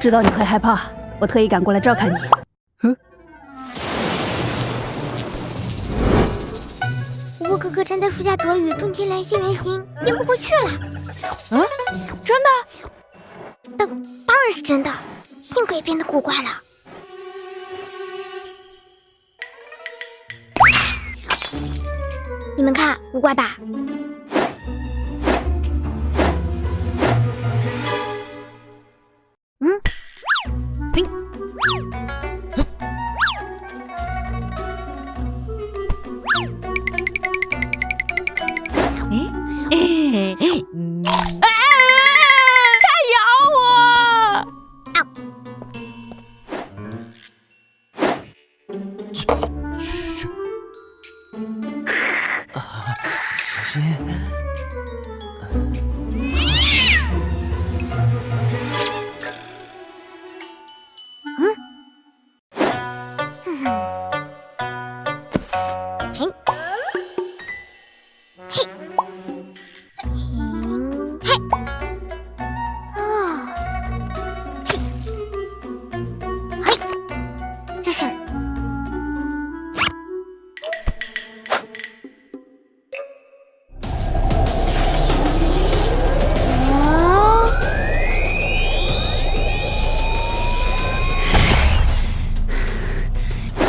知道你会害怕，我特意赶过来照看你。嗯，我哥哥站在树下躲雨，种天来新圆形，变不回去了。嗯，真的？当当然是真的，性格也变得古怪了。你们看，古怪吧？啊！它咬我！去去去！啊哈，小心！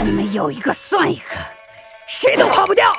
你们有一个算一个，谁都跑不掉。